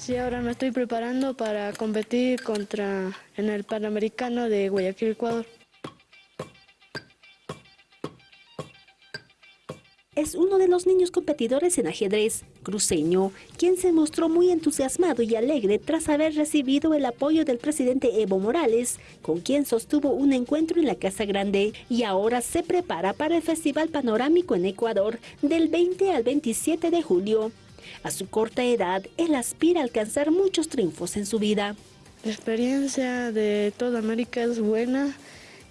Sí, ahora me estoy preparando para competir contra en el Panamericano de Guayaquil, Ecuador. es uno de los niños competidores en ajedrez, cruceño, quien se mostró muy entusiasmado y alegre tras haber recibido el apoyo del presidente Evo Morales, con quien sostuvo un encuentro en la Casa Grande y ahora se prepara para el Festival Panorámico en Ecuador del 20 al 27 de julio. A su corta edad, él aspira a alcanzar muchos triunfos en su vida. La experiencia de toda América es buena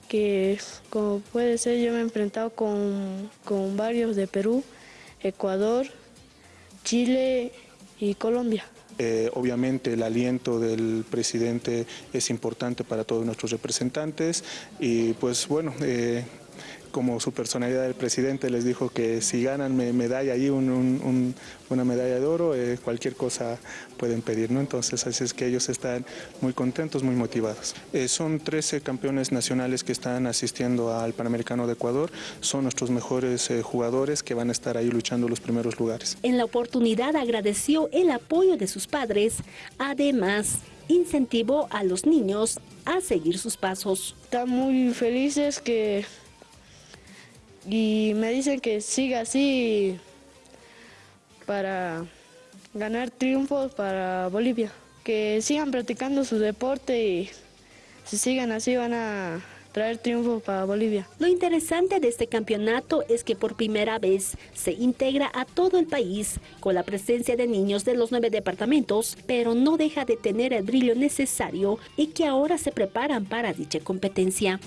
que como puede ser yo me he enfrentado con, varios de Perú, Ecuador, Chile y Colombia. Eh, obviamente el aliento del presidente es importante para todos nuestros representantes y pues bueno, eh, como su personalidad del presidente les dijo que si ganan medalla ahí, una medalla de oro, eh, cualquier cosa pueden pedir, ¿no? Entonces así es que ellos están muy contentos, muy motivados. Eh, son 13 campeones nacionales que están asistiendo al Panamericano de Ecuador, son nuestros mejores eh, jugadores que van a estar ahí luchando los primeros lugares. En la oportunidad agradeció el apoyo de sus padres, además incentivó a los niños a seguir sus pasos. Están muy felices que y me dicen que siga así para ganar triunfos para Bolivia. Que sigan practicando su deporte y si sigan así van a traer triunfos para Bolivia. Lo interesante de este campeonato es que por primera vez se integra a todo el país con la presencia de niños de los nueve departamentos, pero no deja de tener el brillo necesario y que ahora se preparan para dicha competencia.